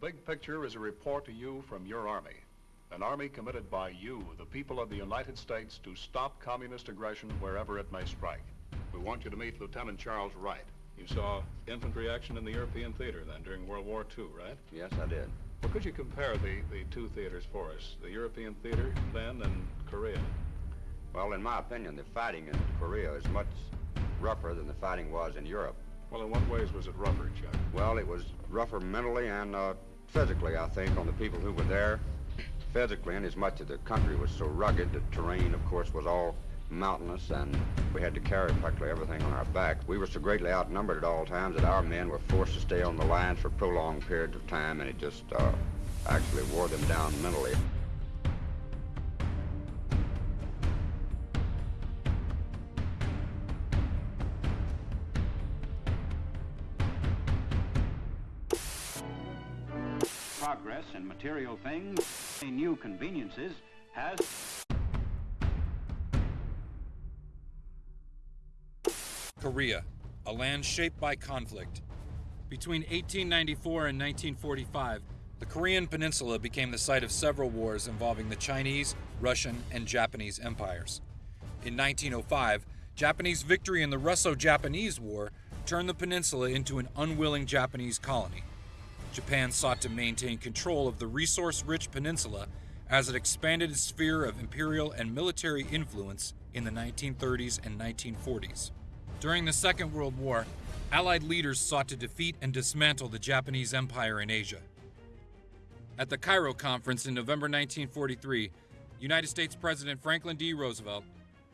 big picture is a report to you from your Army. An Army committed by you, the people of the United States, to stop communist aggression wherever it may strike. We want you to meet Lieutenant Charles Wright. You saw infantry action in the European theater then during World War II, right? Yes, I did. Well, could you compare the, the two theaters for us, the European theater then and Korea? Well, in my opinion, the fighting in Korea is much rougher than the fighting was in Europe. Well, in what ways was it rougher, Chuck? Well, it was rougher mentally and uh, physically, I think, on the people who were there. Physically, and as much as the country was so rugged, the terrain, of course, was all mountainous, and we had to carry practically everything on our back. We were so greatly outnumbered at all times that our men were forced to stay on the lines for prolonged periods of time, and it just uh, actually wore them down mentally. Material things, new conveniences, has Korea, a land shaped by conflict. Between 1894 and 1945, the Korean Peninsula became the site of several wars involving the Chinese, Russian, and Japanese empires. In 1905, Japanese victory in the Russo Japanese War turned the peninsula into an unwilling Japanese colony. Japan sought to maintain control of the resource rich peninsula as it expanded its sphere of imperial and military influence in the 1930s and 1940s. During the Second World War, Allied leaders sought to defeat and dismantle the Japanese Empire in Asia. At the Cairo Conference in November 1943, United States President Franklin D. Roosevelt,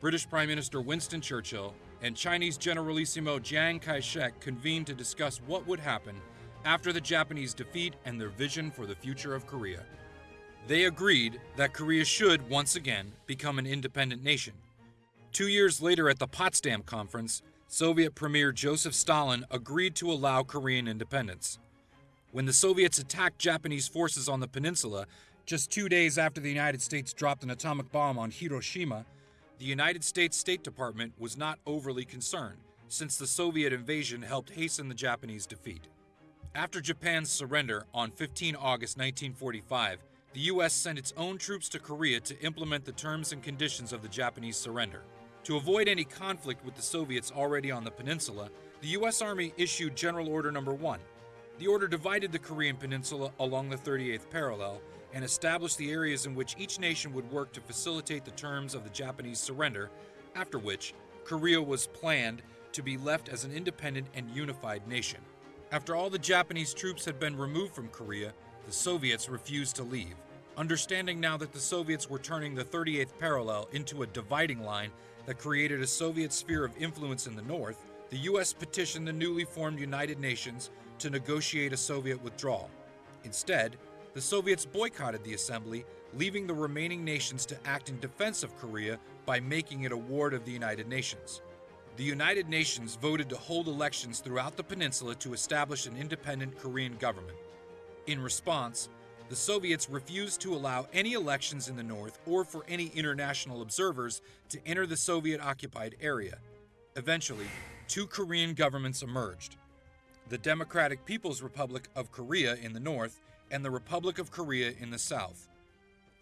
British Prime Minister Winston Churchill, and Chinese Generalissimo Chiang Kai shek convened to discuss what would happen after the Japanese defeat and their vision for the future of Korea. They agreed that Korea should, once again, become an independent nation. Two years later at the Potsdam Conference, Soviet Premier Joseph Stalin agreed to allow Korean independence. When the Soviets attacked Japanese forces on the peninsula, just two days after the United States dropped an atomic bomb on Hiroshima, the United States State Department was not overly concerned, since the Soviet invasion helped hasten the Japanese defeat. After Japan's surrender on 15 August 1945, the U.S. sent its own troops to Korea to implement the terms and conditions of the Japanese surrender. To avoid any conflict with the Soviets already on the peninsula, the U.S. Army issued General Order Number 1. The order divided the Korean peninsula along the 38th parallel and established the areas in which each nation would work to facilitate the terms of the Japanese surrender, after which Korea was planned to be left as an independent and unified nation. After all the Japanese troops had been removed from Korea, the Soviets refused to leave. Understanding now that the Soviets were turning the 38th parallel into a dividing line that created a Soviet sphere of influence in the North, the U.S. petitioned the newly formed United Nations to negotiate a Soviet withdrawal. Instead, the Soviets boycotted the assembly, leaving the remaining nations to act in defense of Korea by making it a ward of the United Nations. The United Nations voted to hold elections throughout the peninsula to establish an independent Korean government. In response, the Soviets refused to allow any elections in the North or for any international observers to enter the Soviet occupied area. Eventually, two Korean governments emerged the Democratic People's Republic of Korea in the north and the Republic of Korea in the south.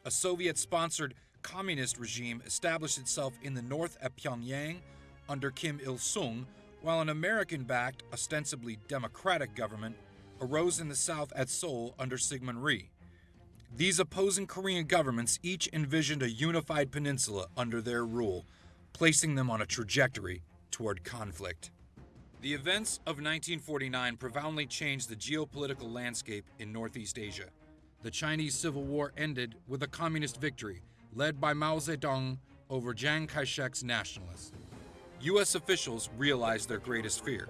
A Soviet sponsored communist regime established itself in the north at Pyongyang under Kim Il sung, while an American backed, ostensibly democratic government arose in the south at Seoul under Syngman Rhee. These opposing Korean governments each envisioned a unified peninsula under their rule, placing them on a trajectory toward conflict. The events of 1949 profoundly changed the geopolitical landscape in Northeast Asia. The Chinese Civil War ended with a communist victory led by Mao Zedong over Chiang Kai shek's nationalists. U.S. officials realized their greatest fear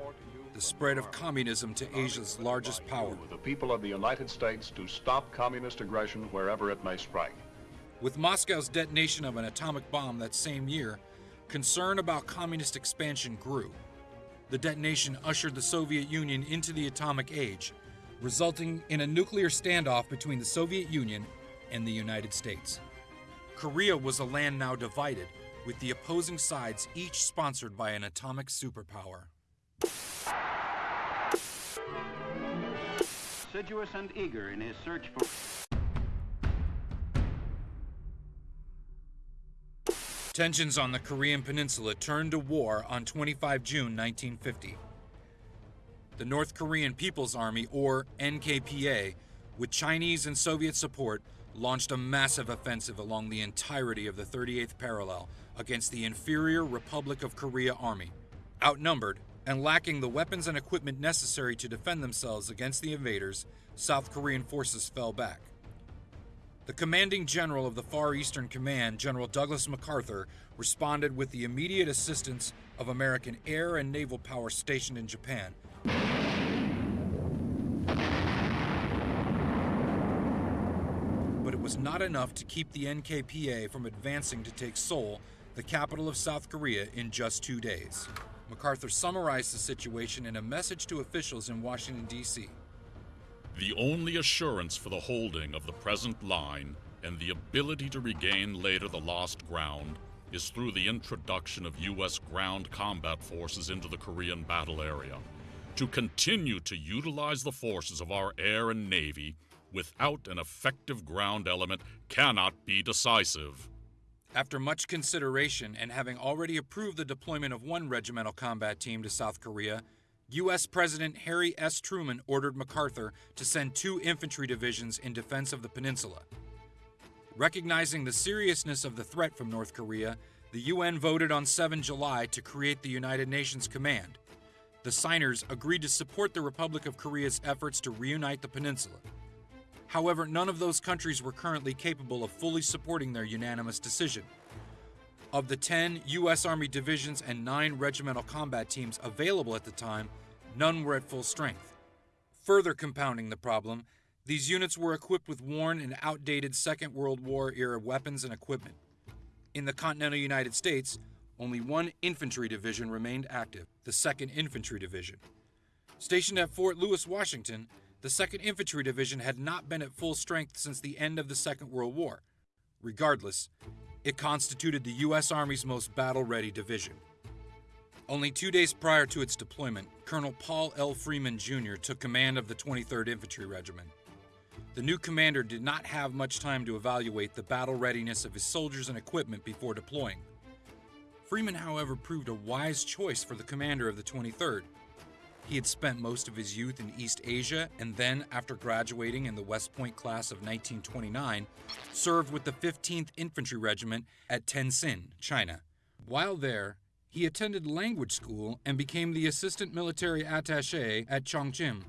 the spread of communism to Asia's largest power. The people of the United States to stop communist aggression wherever it may strike. With Moscow's detonation of an atomic bomb that same year, concern about communist expansion grew. The detonation ushered the Soviet Union into the atomic age, resulting in a nuclear standoff between the Soviet Union and the United States. Korea was a land now divided, with the opposing sides each sponsored by an atomic superpower. assiduous and eager in his search for... Tensions on the Korean Peninsula turned to war on 25 June 1950. The North Korean People's Army, or NKPA, with Chinese and Soviet support, launched a massive offensive along the entirety of the 38th parallel against the inferior Republic of Korea Army. Outnumbered and lacking the weapons and equipment necessary to defend themselves against the invaders, South Korean forces fell back. The commanding general of the Far Eastern Command, General Douglas MacArthur, responded with the immediate assistance of American air and naval power stationed in Japan. But it was not enough to keep the NKPA from advancing to take Seoul, the capital of South Korea, in just two days. MacArthur summarized the situation in a message to officials in Washington, D.C. The only assurance for the holding of the present line and the ability to regain later the lost ground is through the introduction of U.S. ground combat forces into the Korean battle area. To continue to utilize the forces of our air and navy without an effective ground element cannot be decisive. After much consideration and having already approved the deployment of one regimental combat team to South Korea, U.S. President Harry S. Truman ordered MacArthur to send two infantry divisions in defense of the peninsula. Recognizing the seriousness of the threat from North Korea, the UN voted on 7 July to create the United Nations Command. The signers agreed to support the Republic of Korea's efforts to reunite the peninsula. However, none of those countries were currently capable of fully supporting their unanimous decision. Of the 10 U.S. Army divisions and 9 regimental combat teams available at the time, none were at full strength. Further compounding the problem, these units were equipped with worn and outdated Second World War era weapons and equipment. In the continental United States, only one infantry division remained active, the 2nd Infantry Division. Stationed at Fort Lewis, Washington, the 2nd Infantry Division had not been at full strength since the end of the Second World War. Regardless, it constituted the U.S. Army's most battle ready division. Only two days prior to its deployment, Colonel Paul L. Freeman Jr. took command of the 23rd Infantry Regiment. The new commander did not have much time to evaluate the battle readiness of his soldiers and equipment before deploying. Freeman, however, proved a wise choice for the commander of the 23rd. He had spent most of his youth in East Asia and then, after graduating in the West Point class of 1929, served with the 15th Infantry Regiment at Tientsin, China. While there, he attended language school and became the assistant military attaché at Chongqing.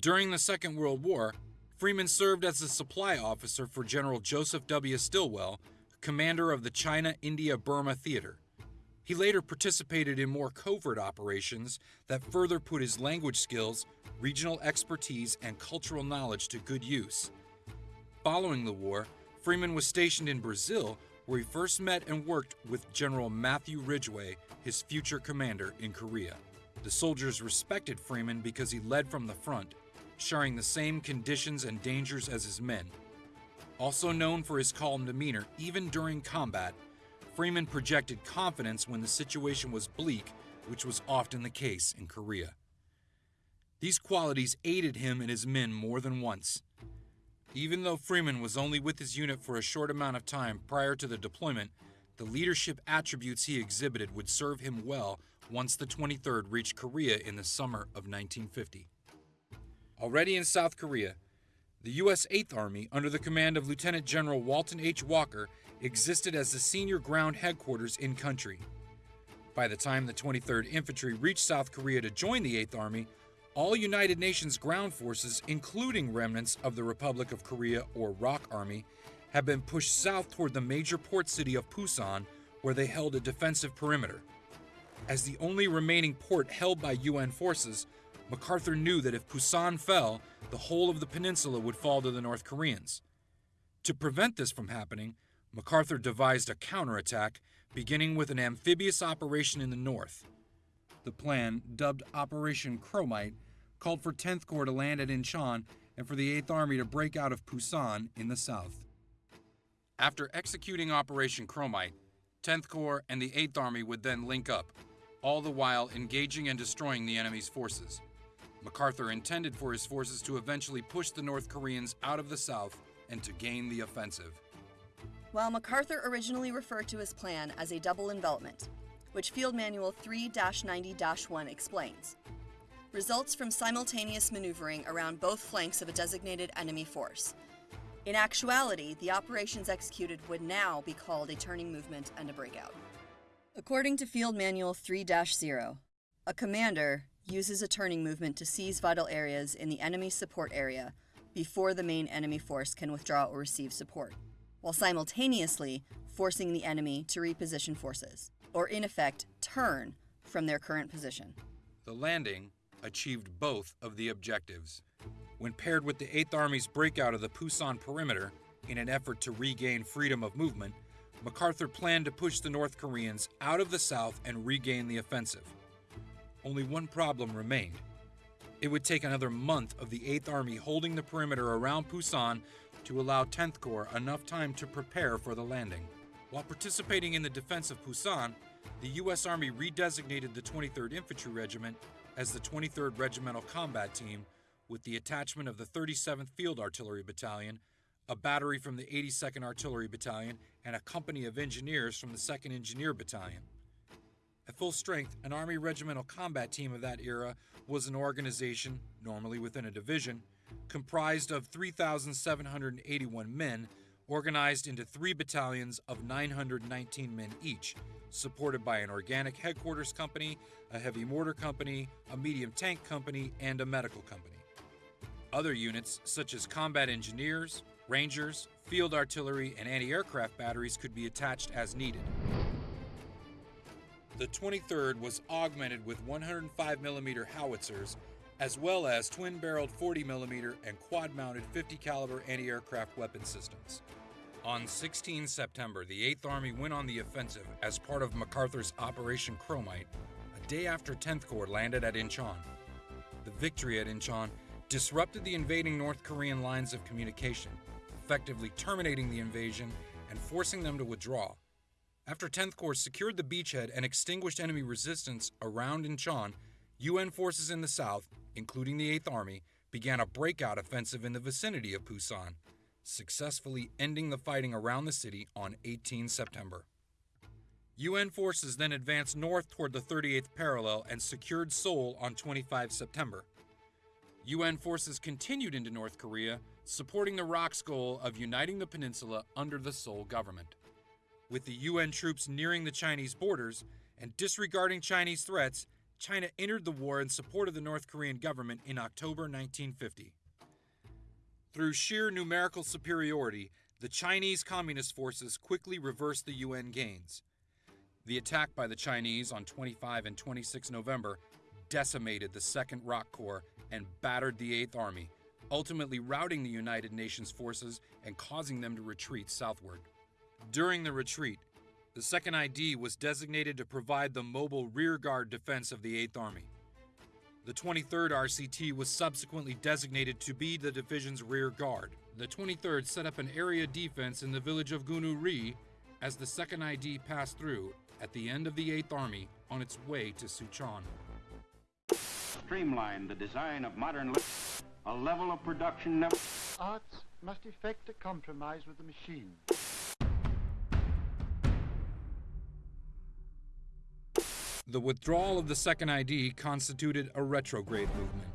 During the Second World War, Freeman served as a supply officer for General Joseph W. Stilwell, commander of the China India Burma Theater. He later participated in more covert operations that further put his language skills, regional expertise, and cultural knowledge to good use. Following the war, Freeman was stationed in Brazil, where he first met and worked with General Matthew Ridgway, his future commander in Korea. The soldiers respected Freeman because he led from the front, sharing the same conditions and dangers as his men. Also known for his calm demeanor, even during combat, Freeman projected confidence when the situation was bleak, which was often the case in Korea. These qualities aided him and his men more than once. Even though Freeman was only with his unit for a short amount of time prior to the deployment, the leadership attributes he exhibited would serve him well once the 23rd reached Korea in the summer of 1950. Already in South Korea, the U.S. 8th Army, under the command of Lieutenant General Walton H. Walker, existed as the senior ground headquarters in country. By the time the 23rd Infantry reached South Korea to join the 8th Army, all United Nations ground forces, including remnants of the Republic of Korea or ROK Army, had been pushed south toward the major port city of Pusan, where they held a defensive perimeter. As the only remaining port held by UN forces, MacArthur knew that if Pusan fell, the whole of the peninsula would fall to the North Koreans. To prevent this from happening, MacArthur devised a counterattack, beginning with an amphibious operation in the north. The plan, dubbed Operation Chromite, called for 10th Corps to land at Incheon and for the 8th Army to break out of Pusan in the south. After executing Operation Chromite, 10th Corps and the 8th Army would then link up, all the while engaging and destroying the enemy's forces. MacArthur intended for his forces to eventually push the North Koreans out of the south and to gain the offensive. While MacArthur originally referred to his plan as a double envelopment, which Field Manual 3 90 1 explains, results from simultaneous maneuvering around both flanks of a designated enemy force. In actuality, the operations executed would now be called a turning movement and a breakout. According to Field Manual 3 0, a commander uses a turning movement to seize vital areas in the enemy support area before the main enemy force can withdraw or receive support, while simultaneously forcing the enemy to reposition forces, or in effect, turn from their current position. The landing achieved both of the objectives. When paired with the 8th Army's breakout of the Pusan perimeter in an effort to regain freedom of movement, MacArthur planned to push the North Koreans out of the south and regain the offensive. Only one problem remained. It would take another month of the 8th Army holding the perimeter around Pusan to allow 10th Corps enough time to prepare for the landing. While participating in the defense of Pusan, the U.S. Army redesignated the 23rd Infantry Regiment as the 23rd Regimental Combat Team with the attachment of the 37th Field Artillery Battalion, a battery from the 82nd Artillery Battalion, and a company of engineers from the 2nd Engineer Battalion. At full strength, an Army Regimental Combat Team of that era was an organization, normally within a division, comprised of 3,781 men organized into three battalions of 919 men each, supported by an organic headquarters company, a heavy mortar company, a medium tank company, and a medical company. Other units, such as combat engineers, rangers, field artillery, and anti aircraft batteries, could be attached as needed. The 23rd was augmented with 105mm howitzers, as well as twin-barreled 40mm and quad-mounted 50-caliber anti-aircraft weapon systems. On 16 September, the 8th Army went on the offensive as part of MacArthur's Operation Chromite, a day after 10th Corps landed at Incheon. The victory at Incheon disrupted the invading North Korean lines of communication, effectively terminating the invasion and forcing them to withdraw. After 10th Corps secured the beachhead and extinguished enemy resistance around Incheon, UN forces in the south, including the 8th Army, began a breakout offensive in the vicinity of Pusan, successfully ending the fighting around the city on 18 September. UN forces then advanced north toward the 38th parallel and secured Seoul on 25 September. UN forces continued into North Korea, supporting the ROK's goal of uniting the peninsula under the Seoul government. With the UN troops nearing the Chinese borders and disregarding Chinese threats, China entered the war in support of the North Korean government in October 1950. Through sheer numerical superiority, the Chinese Communist forces quickly reversed the UN gains. The attack by the Chinese on 25 and 26 November decimated the 2nd ROK Corps and battered the 8th Army, ultimately routing the United Nations forces and causing them to retreat southward. During the retreat, the 2nd ID was designated to provide the mobile rearguard defense of the 8th Army. The 23rd RCT was subsequently designated to be the division's rear guard. The 23rd set up an area defense in the village of Gunuri as the 2nd ID passed through at the end of the 8th Army on its way to Sucheon. Streamline the design of modern a level of production never Arts must effect a compromise with the machine. The withdrawal of the second ID constituted a retrograde movement.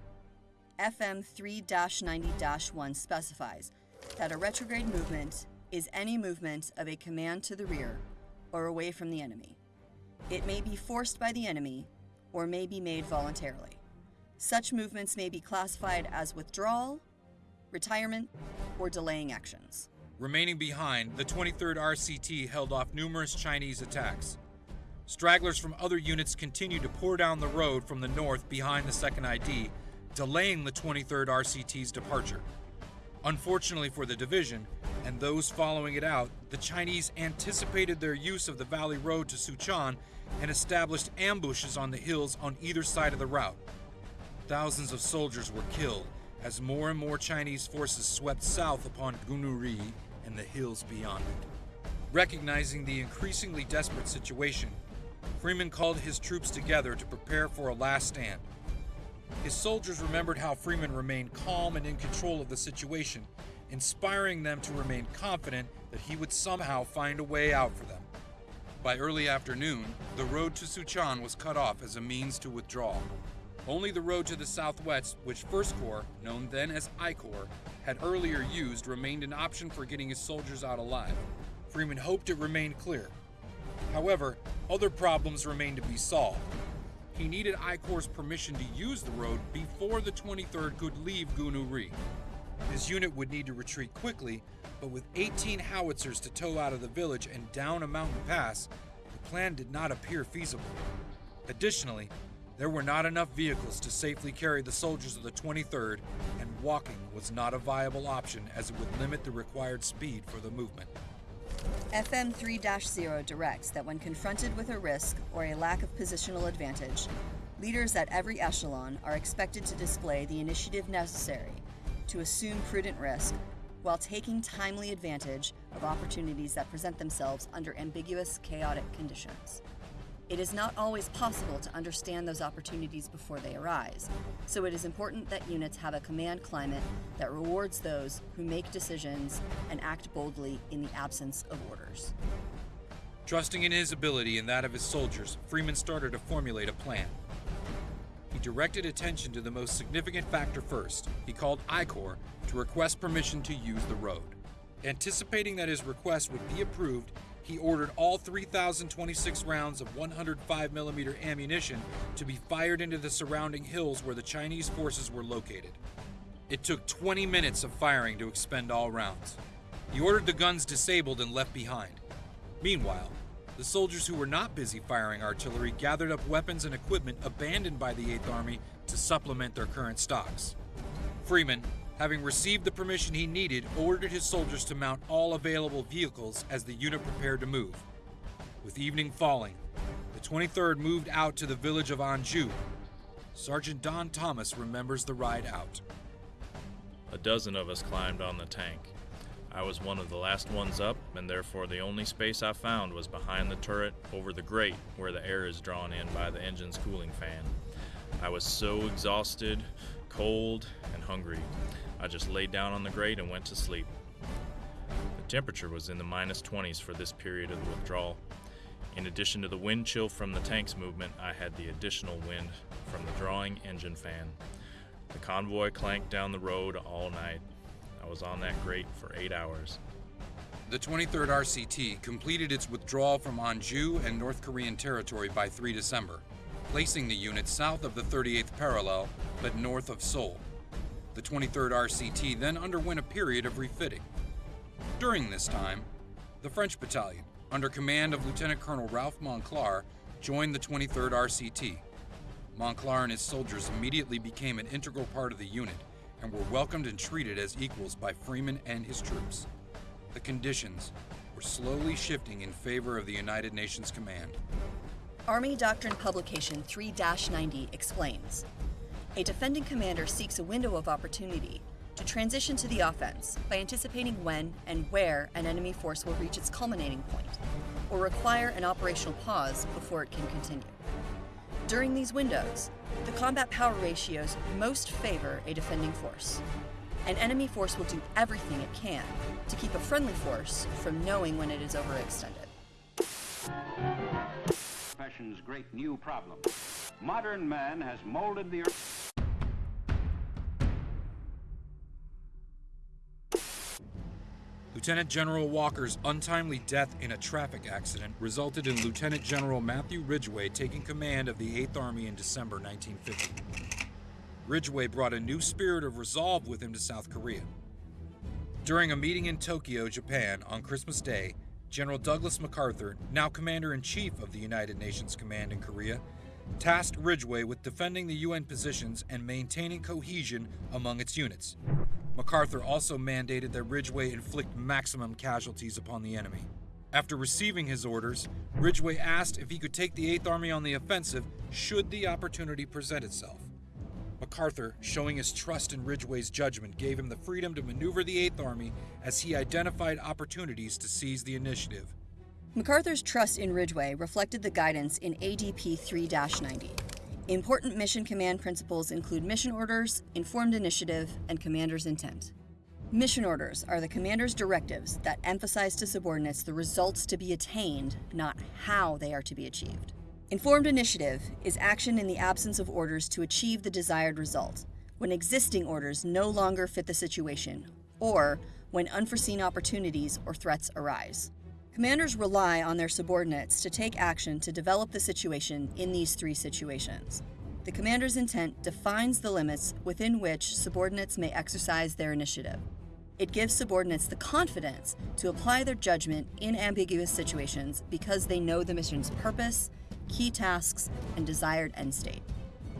FM 3 90 1 specifies that a retrograde movement is any movement of a command to the rear or away from the enemy. It may be forced by the enemy or may be made voluntarily. Such movements may be classified as withdrawal, retirement, or delaying actions. Remaining behind, the 23rd RCT held off numerous Chinese attacks. Stragglers from other units continued to pour down the road from the north behind the 2nd ID, delaying the 23rd RCT's departure. Unfortunately for the division, and those following it out, the Chinese anticipated their use of the valley road to Sucheon and established ambushes on the hills on either side of the route. Thousands of soldiers were killed as more and more Chinese forces swept south upon Gunuri and the hills beyond it. Recognizing the increasingly desperate situation, Freeman called his troops together to prepare for a last stand. His soldiers remembered how Freeman remained calm and in control of the situation, inspiring them to remain confident that he would somehow find a way out for them. By early afternoon, the road to Suchan was cut off as a means to withdraw. Only the road to the southwest, which First Corps, known then as I Corps, had earlier used, remained an option for getting his soldiers out alive. Freeman hoped it remained clear. However, other problems remained to be solved. He needed I Corps' permission to use the road before the 23rd could leave Gunu Gunuri. His unit would need to retreat quickly, but with 18 howitzers to tow out of the village and down a mountain pass, the plan did not appear feasible. Additionally, there were not enough vehicles to safely carry the soldiers of the 23rd, and walking was not a viable option as it would limit the required speed for the movement. FM 3 0 directs that when confronted with a risk or a lack of positional advantage, leaders at every echelon are expected to display the initiative necessary to assume prudent risk while taking timely advantage of opportunities that present themselves under ambiguous, chaotic conditions. It is not always possible to understand those opportunities before they arise, so it is important that units have a command climate that rewards those who make decisions and act boldly in the absence of orders. Trusting in his ability and that of his soldiers, Freeman started to formulate a plan. He directed attention to the most significant factor first. He called I Corps to request permission to use the road. Anticipating that his request would be approved, he ordered all 3,026 rounds of 105mm ammunition to be fired into the surrounding hills where the Chinese forces were located. It took 20 minutes of firing to expend all rounds. He ordered the guns disabled and left behind. Meanwhile, the soldiers who were not busy firing artillery gathered up weapons and equipment abandoned by the 8th Army to supplement their current stocks. Freeman, having received the permission he needed, ordered his soldiers to mount all available vehicles as the unit prepared to move. With evening falling, the 23rd moved out to the village of Anju. Sergeant Don Thomas remembers the ride out. A dozen of us climbed on the tank. I was one of the last ones up, and therefore the only space I found was behind the turret over the grate where the air is drawn in by the engine's cooling fan. I was so exhausted, cold, and hungry. I just laid down on the grate and went to sleep. The temperature was in the minus 20s for this period of the withdrawal. In addition to the wind chill from the tank's movement, I had the additional wind from the drawing engine fan. The convoy clanked down the road all night. I was on that grate for eight hours. The 23rd RCT completed its withdrawal from Anju and North Korean territory by 3 December, placing the unit south of the 38th parallel but north of Seoul. The 23rd RCT then underwent a period of refitting. During this time, the French battalion, under command of Lieutenant Colonel Ralph Monclar, joined the 23rd RCT. Monclar and his soldiers immediately became an integral part of the unit and were welcomed and treated as equals by Freeman and his troops. The conditions were slowly shifting in favor of the United Nations Command. Army Doctrine Publication 3 90 explains A defending commander seeks a window of opportunity to transition to the offense by anticipating when and where an enemy force will reach its culminating point, or require an operational pause before it can continue. During these windows, the combat power ratios most favor a defending force. An enemy force will do everything it can to keep a friendly force from knowing when it is overextended. Profession's great new problem. Modern man has molded the earth. Lieutenant General Walker's untimely death in a traffic accident resulted in Lieutenant General Matthew Ridgway taking command of the 8th Army in December 1950. Ridgway brought a new spirit of resolve with him to South Korea. During a meeting in Tokyo, Japan, on Christmas Day, General Douglas MacArthur, now Commander in Chief of the United Nations Command in Korea, tasked Ridgway with defending the UN positions and maintaining cohesion among its units. MacArthur also mandated that Ridgway inflict maximum casualties upon the enemy. After receiving his orders, Ridgway asked if he could take the 8th Army on the offensive should the opportunity present itself. MacArthur, showing his trust in Ridgway's judgment, gave him the freedom to maneuver the 8th Army as he identified opportunities to seize the initiative. MacArthur's trust in Ridgway reflected the guidance in ADP 3 90. Important mission command principles include mission orders, informed initiative, and commander's intent. Mission orders are the commander's directives that emphasize to subordinates the results to be attained, not how they are to be achieved. Informed initiative is action in the absence of orders to achieve the desired result, when existing orders no longer fit the situation, or when unforeseen opportunities or threats arise. Commanders rely on their subordinates to take action to develop the situation in these three situations. The commander's intent defines the limits within which subordinates may exercise their initiative. It gives subordinates the confidence to apply their judgment in ambiguous situations because they know the mission's purpose, key tasks, and desired end state.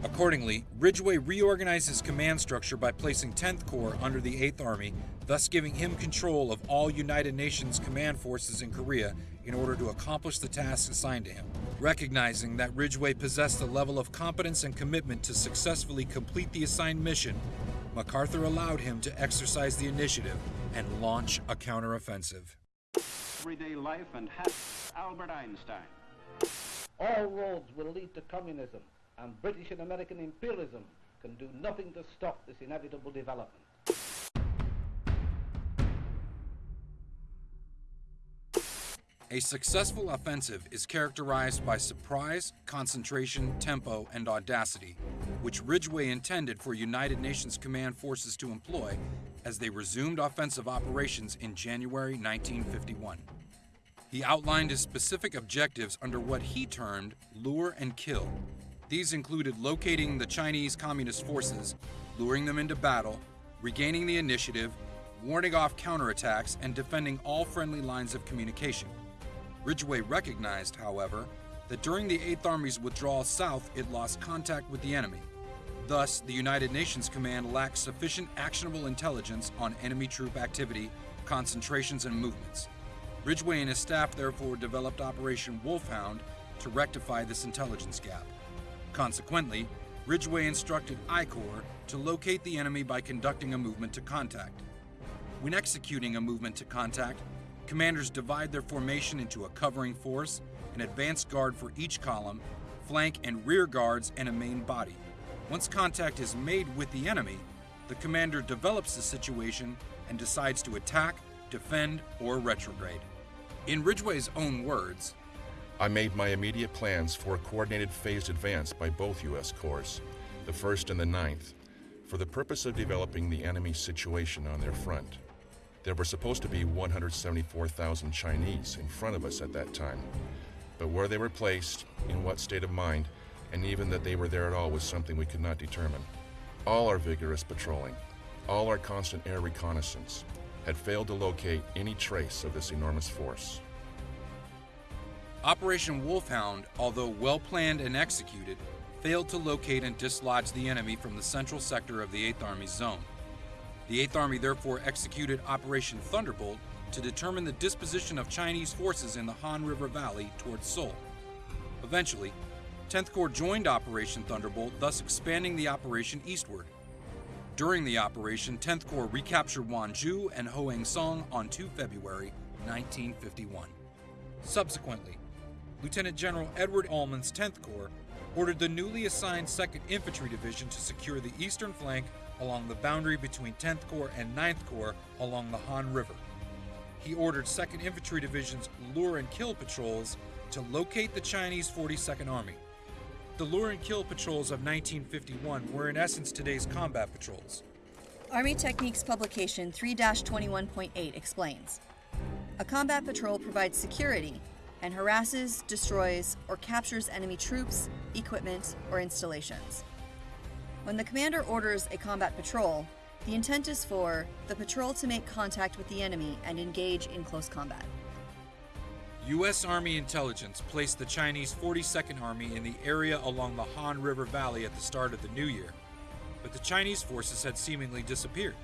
Accordingly, Ridgway reorganized his command structure by placing 10th Corps under the 8th Army, thus giving him control of all United Nations command forces in Korea in order to accomplish the tasks assigned to him. Recognizing that Ridgway possessed the level of competence and commitment to successfully complete the assigned mission, MacArthur allowed him to exercise the initiative and launch a counteroffensive. Everyday life and habits. Albert Einstein. All roads will lead to communism, and British and American imperialism can do nothing to stop this inevitable development. A successful offensive is characterized by surprise, concentration, tempo, and audacity, which Ridgway intended for United Nations command forces to employ as they resumed offensive operations in January 1951. He outlined his specific objectives under what he termed lure and kill. These included locating the Chinese Communist forces, luring them into battle, regaining the initiative, warning off counterattacks, and defending all friendly lines of communication. Ridgway recognized, however, that during the 8th Army's withdrawal south, it lost contact with the enemy. Thus, the United Nations Command lacked sufficient actionable intelligence on enemy troop activity, concentrations, and movements. Ridgway and his staff therefore developed Operation Wolfhound to rectify this intelligence gap. Consequently, Ridgway instructed I Corps to locate the enemy by conducting a movement to contact. When executing a movement to contact, commanders divide their formation into a covering force, an advance guard for each column, flank and rear guards, and a main body. Once contact is made with the enemy, the commander develops the situation and decides to attack, defend, or retrograde. In Ridgway's own words, I made my immediate plans for a coordinated phased advance by both U.S. Corps, the 1st and the 9th, for the purpose of developing the enemy's situation on their front. There were supposed to be 174,000 Chinese in front of us at that time, but where they were placed, in what state of mind, and even that they were there at all was something we could not determine. All our vigorous patrolling, all our constant air reconnaissance, had failed to locate any trace of this enormous force. Operation Wolfhound, although well planned and executed, failed to locate and dislodge the enemy from the central sector of the 8th Army's zone. The 8th Army therefore executed Operation Thunderbolt to determine the disposition of Chinese forces in the Han River Valley towards Seoul. Eventually, 10th Corps joined Operation Thunderbolt, thus expanding the operation eastward. During the operation, 10th Corps recaptured Wonju and Hoengsong on 2 February 1951. Subsequently, Lieutenant General Edward Almond's 10th Corps ordered the newly assigned 2nd Infantry Division to secure the eastern flank along the boundary between 10th Corps and 9th Corps along the Han River. He ordered 2nd Infantry Division's lure and kill patrols to locate the Chinese 42nd Army. The lure and kill patrols of 1951 were in essence today's combat patrols. Army Techniques publication 3 21.8 explains A combat patrol provides security and harasses, destroys, or captures enemy troops, equipment, or installations. When the commander orders a combat patrol, the intent is for the patrol to make contact with the enemy and engage in close combat. U.S. Army intelligence placed the Chinese 42nd Army in the area along the Han River Valley at the start of the new year, but the Chinese forces had seemingly disappeared.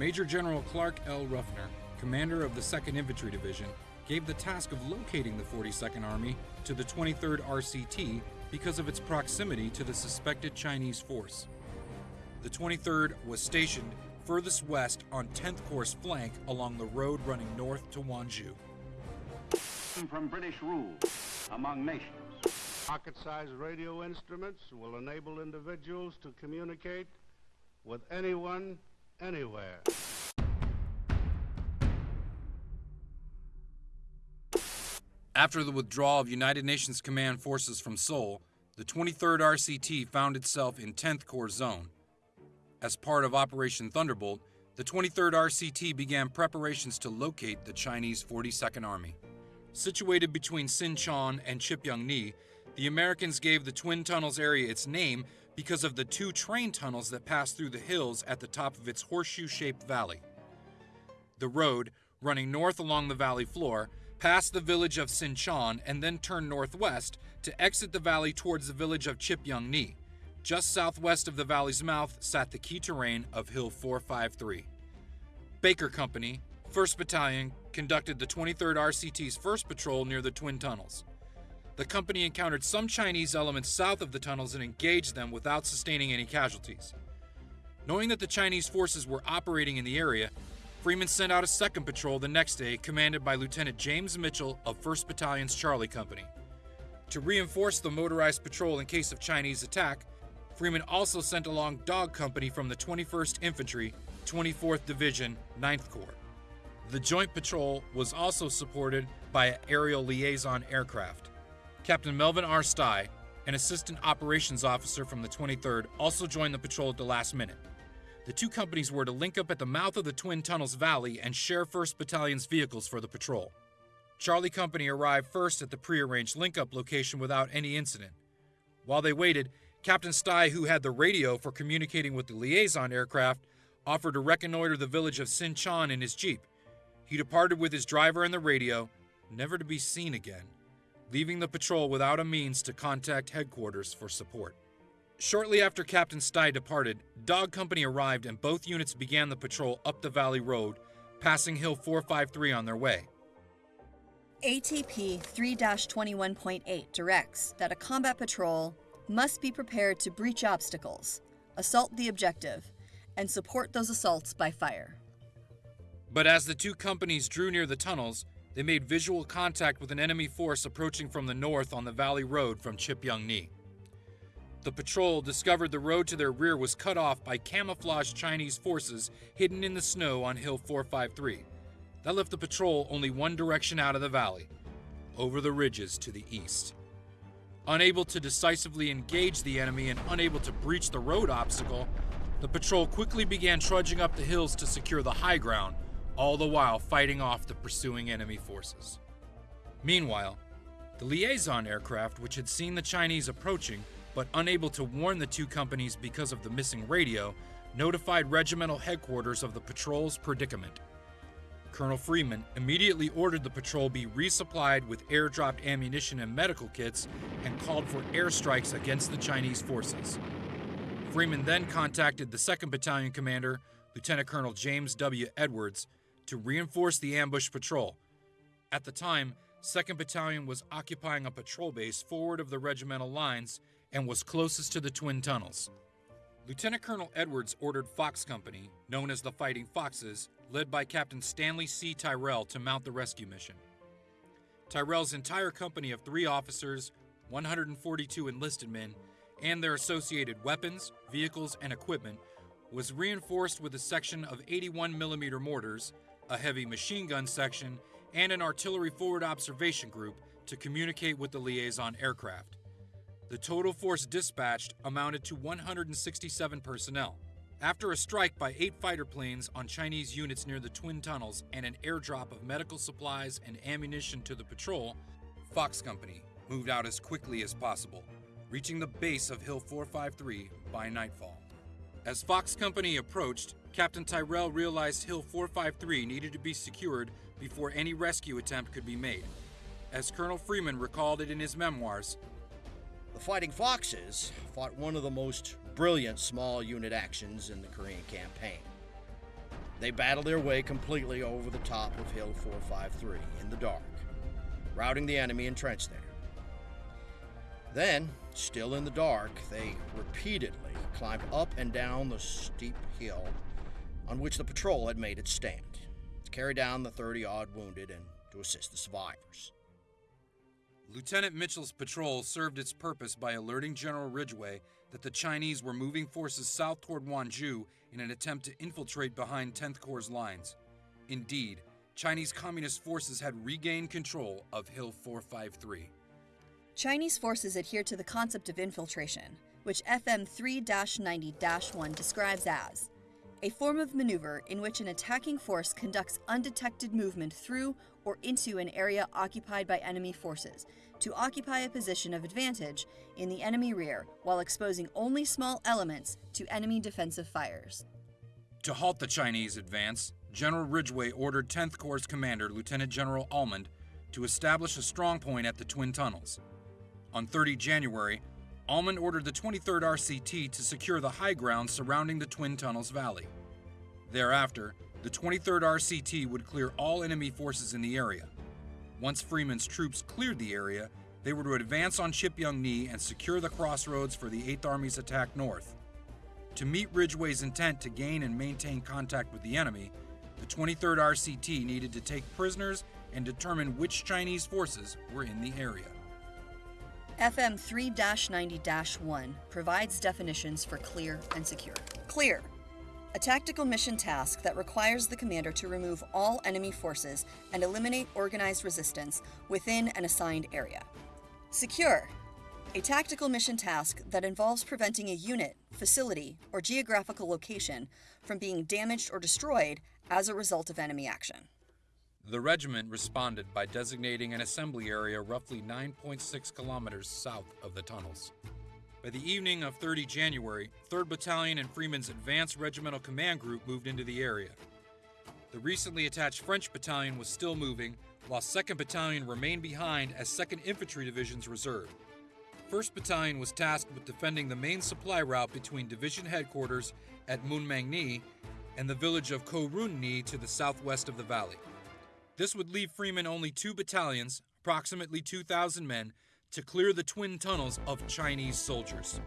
Major General Clark L. Ruffner, commander of the 2nd Infantry Division, gave the task of locating the 42nd Army to the 23rd RCT because of its proximity to the suspected Chinese force. The 23rd was stationed furthest west on 10th Corps' flank along the road running north to Wonju. From British rule among nations. Pocket-sized radio instruments will enable individuals to communicate with anyone, anywhere. After the withdrawal of United Nations Command forces from Seoul, the 23rd RCT found itself in 10th Corps Zone. As part of Operation Thunderbolt, the 23rd RCT began preparations to locate the Chinese 42nd Army. Situated between Sinchon and Chipyeong-ni, the Americans gave the Twin Tunnels area its name because of the two train tunnels that pass through the hills at the top of its horseshoe-shaped valley. The road, running north along the valley floor, passed the village of Sinchon and then turn northwest to exit the valley towards the village of Chipyeong-ni. Just southwest of the valley's mouth sat the key terrain of Hill 453. Baker Company, 1st Battalion, conducted the 23rd RCT's first patrol near the Twin Tunnels. The company encountered some Chinese elements south of the tunnels and engaged them without sustaining any casualties. Knowing that the Chinese forces were operating in the area, Freeman sent out a second patrol the next day, commanded by Lieutenant James Mitchell of 1st Battalion's Charlie Company. To reinforce the motorized patrol in case of Chinese attack, Freeman also sent along Dog Company from the 21st Infantry, 24th Division, 9th Corps. The joint patrol was also supported by aerial liaison aircraft. Captain Melvin R. Stai, an assistant operations officer from the 23rd, also joined the patrol at the last minute. The two companies were to link up at the mouth of the Twin Tunnels Valley and share 1st Battalion's vehicles for the patrol. Charlie Company arrived first at the prearranged link-up location without any incident. While they waited, Captain Stai, who had the radio for communicating with the liaison aircraft, offered to reconnoiter the village of Sinchon in his jeep. He departed with his driver and the radio, never to be seen again leaving the patrol without a means to contact headquarters for support. Shortly after Captain Stai departed, Dog Company arrived and both units began the patrol up the Valley Road, passing Hill 453 on their way. ATP 3 21.8 directs that a combat patrol must be prepared to breach obstacles, assault the objective, and support those assaults by fire. But as the two companies drew near the tunnels, they made visual contact with an enemy force approaching from the north on the Valley Road from Chipyeong-ni. The patrol discovered the road to their rear was cut off by camouflaged Chinese forces hidden in the snow on Hill 453. That left the patrol only one direction out of the valley, over the ridges to the east. Unable to decisively engage the enemy and unable to breach the road obstacle, the patrol quickly began trudging up the hills to secure the high ground all the while fighting off the pursuing enemy forces. Meanwhile, the liaison aircraft, which had seen the Chinese approaching but unable to warn the two companies because of the missing radio, notified regimental headquarters of the patrol's predicament. Colonel Freeman immediately ordered the patrol be resupplied with airdropped ammunition and medical kits and called for airstrikes against the Chinese forces. Freeman then contacted the 2nd Battalion commander, Lieutenant Colonel James W. Edwards, to reinforce the ambush patrol. At the time, 2nd Battalion was occupying a patrol base forward of the regimental lines and was closest to the Twin Tunnels. Lieutenant Colonel Edwards ordered Fox Company, known as the Fighting Foxes, led by Captain Stanley C. Tyrell, to mount the rescue mission. Tyrell's entire company of three officers, 142 enlisted men, and their associated weapons, vehicles, and equipment was reinforced with a section of 81 mm mortars, a heavy machine gun section, and an artillery forward observation group to communicate with the liaison aircraft. The total force dispatched amounted to 167 personnel. After a strike by eight fighter planes on Chinese units near the Twin Tunnels and an airdrop of medical supplies and ammunition to the patrol, Fox Company moved out as quickly as possible, reaching the base of Hill 453 by nightfall. As Fox Company approached, Captain Tyrell realized Hill 453 needed to be secured before any rescue attempt could be made. As Colonel Freeman recalled it in his memoirs, Fighting Foxes fought one of the most brilliant small unit actions in the Korean campaign. They battled their way completely over the top of Hill 453 in the dark, routing the enemy entrenched there. Then, still in the dark, they repeatedly climbed up and down the steep hill on which the patrol had made its stand, to carry down the 30 odd wounded and to assist the survivors. Lieutenant Mitchell's patrol served its purpose by alerting General Ridgway that the Chinese were moving forces south toward Wonju in an attempt to infiltrate behind 10th Corps' lines. Indeed, Chinese Communist forces had regained control of Hill 453. Chinese forces adhere to the concept of infiltration, which FM 3 90 1 describes as a form of maneuver in which an attacking force conducts undetected movement through or into an area occupied by enemy forces to occupy a position of advantage in the enemy rear while exposing only small elements to enemy defensive fires. To halt the Chinese advance, General Ridgway ordered 10th Corps commander Lieutenant General Almond to establish a strong point at the Twin Tunnels. On 30 January, Almond ordered the 23rd RCT to secure the high ground surrounding the Twin Tunnels Valley. Thereafter, the 23rd RCT would clear all enemy forces in the area. Once Freeman's troops cleared the area, they were to advance on Chipyeong-Ni and secure the crossroads for the 8th Army's attack north. To meet Ridgway's intent to gain and maintain contact with the enemy, the 23rd RCT needed to take prisoners and determine which Chinese forces were in the area. FM 3 90 1 provides definitions for clear and secure. Clear. A tactical mission task that requires the commander to remove all enemy forces and eliminate organized resistance within an assigned area. Secure. A tactical mission task that involves preventing a unit, facility, or geographical location from being damaged or destroyed as a result of enemy action. The regiment responded by designating an assembly area roughly 9.6 kilometers south of the tunnels. By the evening of 30 January, 3rd Battalion and Freeman's Advanced Regimental Command Group moved into the area. The recently attached French Battalion was still moving, while 2nd Battalion remained behind as 2nd Infantry Division's reserve. 1st Battalion was tasked with defending the main supply route between Division headquarters at Munmangni and the village of Korunni to the southwest of the valley. This would leave Freeman only two battalions, approximately 2,000 men, to clear the twin tunnels of Chinese soldiers.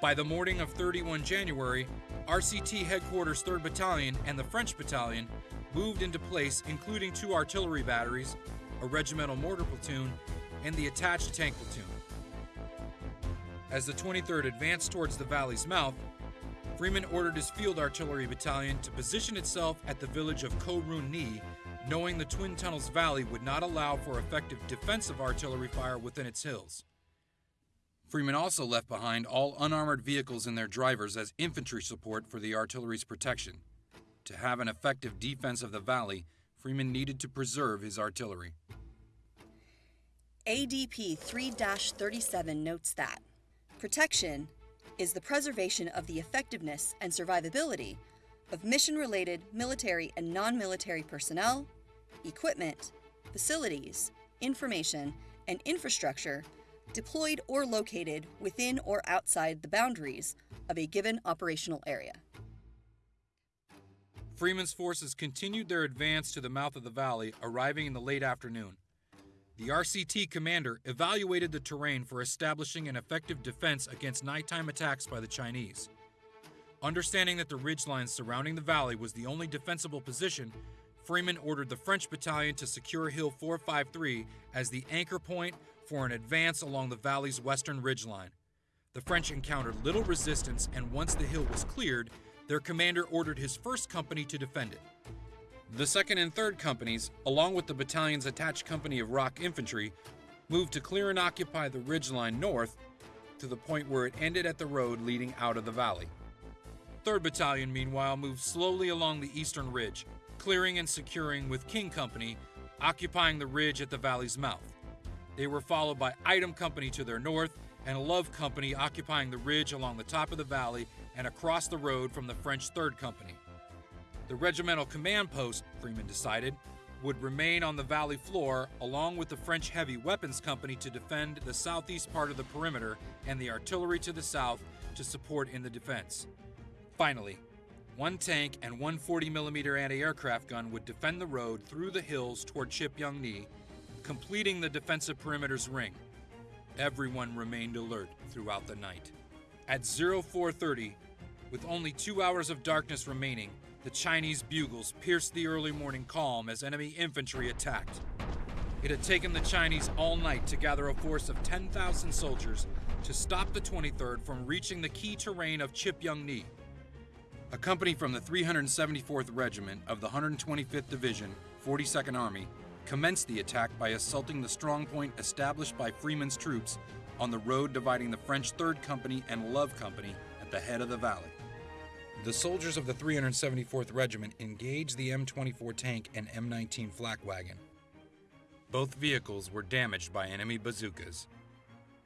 By the morning of 31 January, RCT Headquarters 3rd Battalion and the French Battalion moved into place, including two artillery batteries, a regimental mortar platoon, and the attached tank platoon. As the 23rd advanced towards the valley's mouth, Freeman ordered his field artillery battalion to position itself at the village of Korunni knowing the Twin Tunnels Valley would not allow for effective defensive artillery fire within its hills. Freeman also left behind all unarmored vehicles and their drivers as infantry support for the artillery's protection. To have an effective defense of the valley, Freeman needed to preserve his artillery. ADP 3 37 notes that protection is the preservation of the effectiveness and survivability of mission related military and non military personnel, equipment, facilities, information, and infrastructure deployed or located within or outside the boundaries of a given operational area. Freeman's forces continued their advance to the mouth of the valley, arriving in the late afternoon. The RCT commander evaluated the terrain for establishing an effective defense against nighttime attacks by the Chinese. Understanding that the ridgeline surrounding the valley was the only defensible position, Freeman ordered the French battalion to secure Hill 453 as the anchor point for an advance along the valley's western ridgeline. The French encountered little resistance, and once the hill was cleared, their commander ordered his first company to defend it. The 2nd and 3rd companies, along with the battalion's attached company of ROK infantry, moved to clear and occupy the ridgeline north to the point where it ended at the road leading out of the valley. 3rd Battalion, meanwhile, moved slowly along the eastern ridge, clearing and securing with King Company, occupying the ridge at the valley's mouth. They were followed by Item Company to their north and Love Company occupying the ridge along the top of the valley and across the road from the French 3rd Company. The regimental command post, Freeman decided, would remain on the valley floor along with the French Heavy Weapons Company to defend the southeast part of the perimeter and the artillery to the south to support in the defense. Finally, one tank and one 40mm anti-aircraft gun would defend the road through the hills toward Chipyeong-Ni, completing the defensive perimeter's ring. Everyone remained alert throughout the night. At 0430, with only two hours of darkness remaining, the Chinese bugles pierced the early morning calm as enemy infantry attacked. It had taken the Chinese all night to gather a force of 10,000 soldiers to stop the 23rd from reaching the key terrain of Chipyeong-Ni. A company from the 374th Regiment of the 125th Division, 42nd Army, commenced the attack by assaulting the strong point established by Freeman's troops on the road dividing the French 3rd Company and Love Company at the head of the valley. The soldiers of the 374th Regiment engaged the M24 tank and M19 flak wagon. Both vehicles were damaged by enemy bazookas.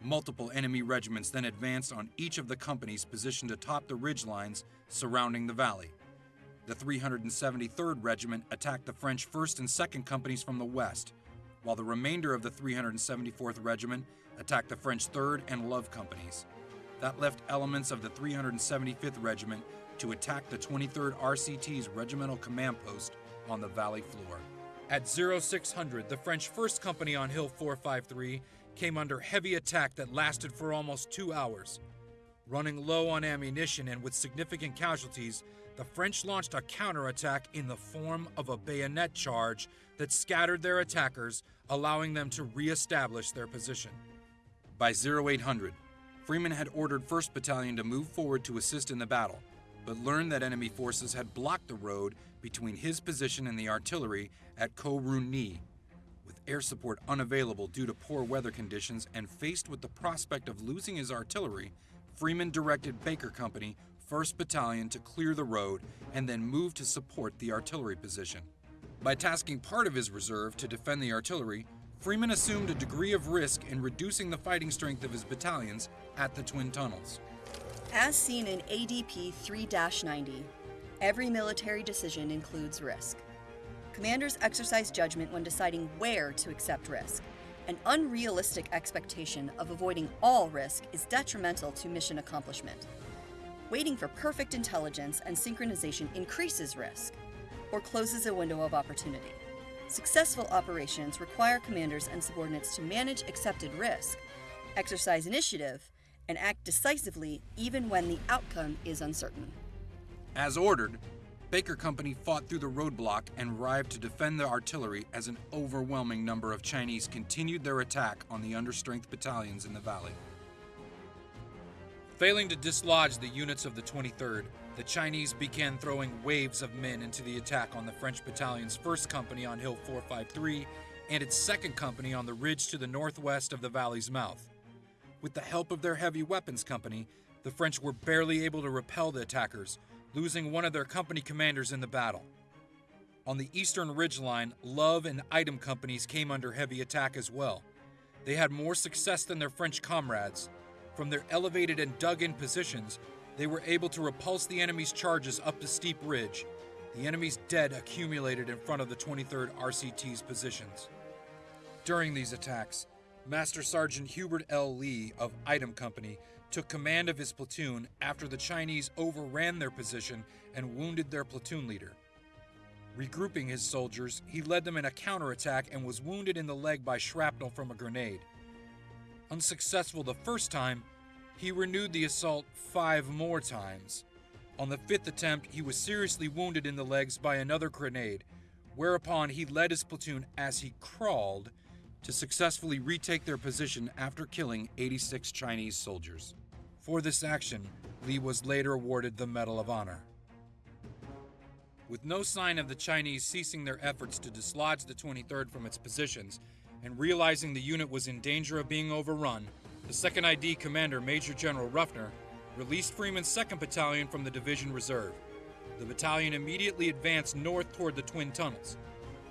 Multiple enemy regiments then advanced on each of the companies positioned atop the ridge lines surrounding the valley. The 373rd Regiment attacked the French 1st and 2nd Companies from the west, while the remainder of the 374th Regiment attacked the French 3rd and Love Companies. That left elements of the 375th Regiment to attack the 23rd RCT's regimental command post on the valley floor. At 0600, the French 1st Company on Hill 453 came under heavy attack that lasted for almost two hours. Running low on ammunition and with significant casualties, the French launched a counterattack in the form of a bayonet charge that scattered their attackers, allowing them to re-establish their position. By 0800, Freeman had ordered 1st Battalion to move forward to assist in the battle, but learned that enemy forces had blocked the road between his position and the artillery at Korun-Ni. Air support unavailable due to poor weather conditions and faced with the prospect of losing his artillery, Freeman directed Baker Company, 1st Battalion to clear the road and then move to support the artillery position. By tasking part of his reserve to defend the artillery, Freeman assumed a degree of risk in reducing the fighting strength of his battalions at the Twin Tunnels. As seen in ADP 3 90, every military decision includes risk. Commanders exercise judgment when deciding where to accept risk. An unrealistic expectation of avoiding all risk is detrimental to mission accomplishment. Waiting for perfect intelligence and synchronization increases risk or closes a window of opportunity. Successful operations require commanders and subordinates to manage accepted risk, exercise initiative, and act decisively even when the outcome is uncertain. As ordered, Baker Company fought through the roadblock and arrived to defend the artillery as an overwhelming number of Chinese continued their attack on the understrength battalions in the valley. Failing to dislodge the units of the 23rd, the Chinese began throwing waves of men into the attack on the French battalion's 1st Company on Hill 453 and its 2nd Company on the ridge to the northwest of the valley's mouth. With the help of their heavy weapons company, the French were barely able to repel the attackers, losing one of their company commanders in the battle. On the eastern ridgeline, Love and Item companies came under heavy attack as well. They had more success than their French comrades. From their elevated and dug in positions, they were able to repulse the enemy's charges up the steep ridge. The enemy's dead accumulated in front of the 23rd RCT's positions. During these attacks, Master Sergeant Hubert L. Lee of Item Company took command of his platoon after the Chinese overran their position and wounded their platoon leader. Regrouping his soldiers, he led them in a counterattack and was wounded in the leg by shrapnel from a grenade. Unsuccessful the first time, he renewed the assault five more times. On the fifth attempt, he was seriously wounded in the legs by another grenade, whereupon he led his platoon as he crawled to successfully retake their position after killing 86 Chinese soldiers. For this action, Lee was later awarded the Medal of Honor. With no sign of the Chinese ceasing their efforts to dislodge the 23rd from its positions, and realizing the unit was in danger of being overrun, the 2nd ID commander, Major General Ruffner, released Freeman's 2nd Battalion from the division reserve. The battalion immediately advanced north toward the Twin Tunnels.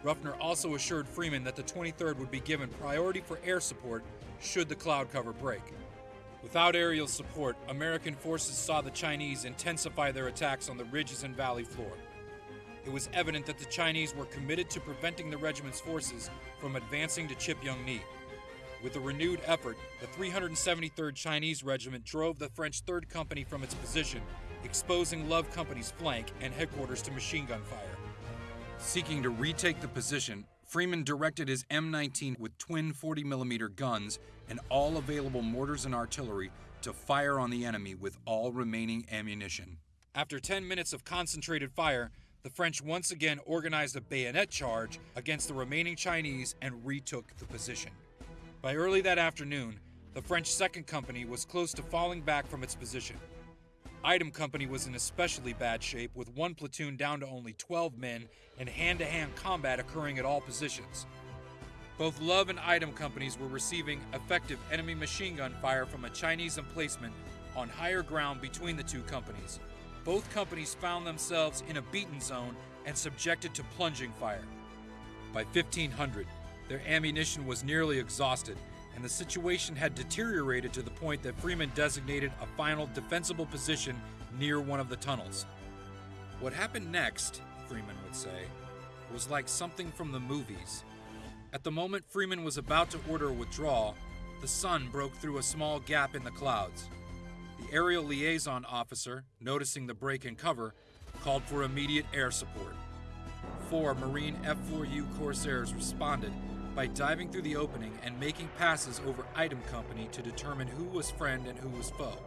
Ruffner also assured Freeman that the 23rd would be given priority for air support should the cloud cover break. Without aerial support, American forces saw the Chinese intensify their attacks on the ridges and valley floor. It was evident that the Chinese were committed to preventing the regiment's forces from advancing to Chipyeong-Ni. With a renewed effort, the 373rd Chinese Regiment drove the French 3rd Company from its position, exposing Love Company's flank and headquarters to machine gun fire. Seeking to retake the position, Freeman directed his M19 with twin 40mm guns and all available mortars and artillery to fire on the enemy with all remaining ammunition. After 10 minutes of concentrated fire, the French once again organized a bayonet charge against the remaining Chinese and retook the position. By early that afternoon, the French Second Company was close to falling back from its position. Item Company was in especially bad shape, with one platoon down to only 12 men and hand to hand combat occurring at all positions. Both Love and Item companies were receiving effective enemy machine gun fire from a Chinese emplacement on higher ground between the two companies. Both companies found themselves in a beaten zone and subjected to plunging fire. By 1500, their ammunition was nearly exhausted, and the situation had deteriorated to the point that Freeman designated a final defensible position near one of the tunnels. What happened next, Freeman would say, was like something from the movies. At the moment Freeman was about to order a withdrawal, the sun broke through a small gap in the clouds. The aerial liaison officer, noticing the break in cover, called for immediate air support. Four Marine F 4U Corsairs responded by diving through the opening and making passes over Item Company to determine who was friend and who was foe.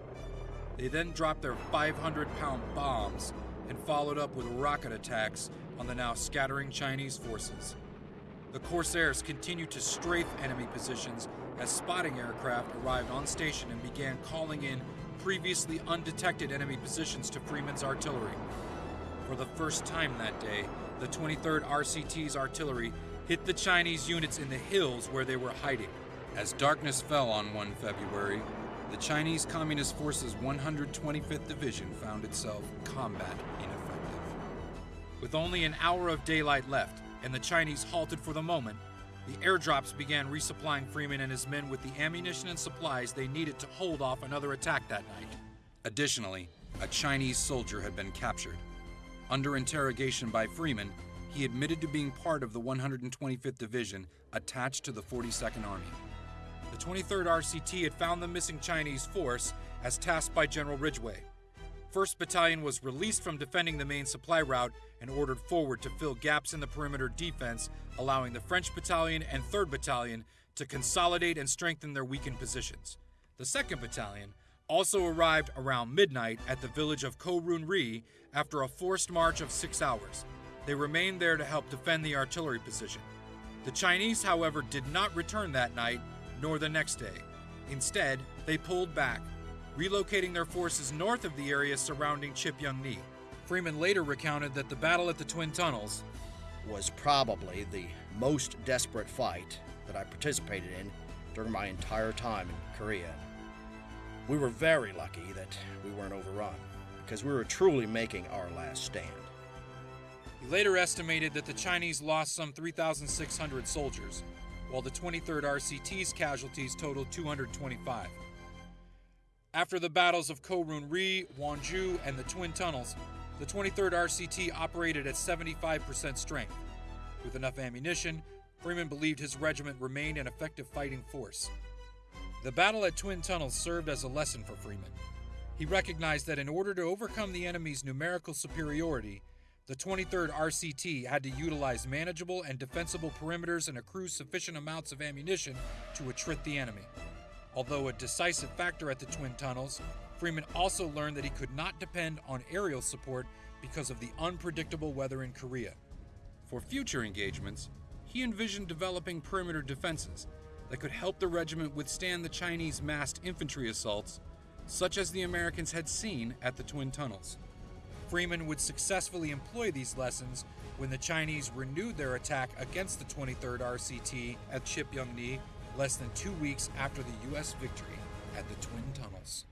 They then dropped their 500 pound bombs and followed up with rocket attacks on the now scattering Chinese forces. The Corsairs continued to strafe enemy positions as spotting aircraft arrived on station and began calling in previously undetected enemy positions to Freeman's artillery. For the first time that day, the 23rd RCT's artillery hit the Chinese units in the hills where they were hiding. As darkness fell on 1 February, the Chinese Communist Forces 125th Division found itself combat ineffective. With only an hour of daylight left, and the Chinese halted for the moment, the airdrops began resupplying Freeman and his men with the ammunition and supplies they needed to hold off another attack that night. Additionally, a Chinese soldier had been captured. Under interrogation by Freeman, he admitted to being part of the 125th Division attached to the 42nd Army. The 23rd RCT had found the missing Chinese force as tasked by General Ridgway. 1st Battalion was released from defending the main supply route and ordered forward to fill gaps in the perimeter defense, allowing the French Battalion and 3rd Battalion to consolidate and strengthen their weakened positions. The 2nd Battalion also arrived around midnight at the village of Korun Ri after a forced march of six hours. They remained there to help defend the artillery position. The Chinese, however, did not return that night nor the next day. Instead, they pulled back, relocating their forces north of the area surrounding Chipyeong-ni. Freeman later recounted that the battle at the Twin Tunnels was probably the most desperate fight that I participated in during my entire time in Korea. We were very lucky that we weren't overrun, because we were truly making our last stand. He later estimated that the Chinese lost some 3,600 soldiers, while the 23rd RCT's casualties totaled 225. After the battles of Korun Ri, Wonju, and the Twin Tunnels, the 23rd RCT operated at 75% strength. With enough ammunition, Freeman believed his regiment remained an effective fighting force. The battle at Twin Tunnels served as a lesson for Freeman. He recognized that in order to overcome the enemy's numerical superiority, the 23rd RCT had to utilize manageable and defensible perimeters and accrue sufficient amounts of ammunition to attrit the enemy. Although a decisive factor at the Twin Tunnels, Freeman also learned that he could not depend on aerial support because of the unpredictable weather in Korea. For future engagements, he envisioned developing perimeter defenses that could help the regiment withstand the Chinese massed infantry assaults, such as the Americans had seen at the Twin Tunnels. Freeman would successfully employ these lessons when the Chinese renewed their attack against the 23rd RCT at Chipyeong-ni less than two weeks after the U.S. victory at the Twin Tunnels.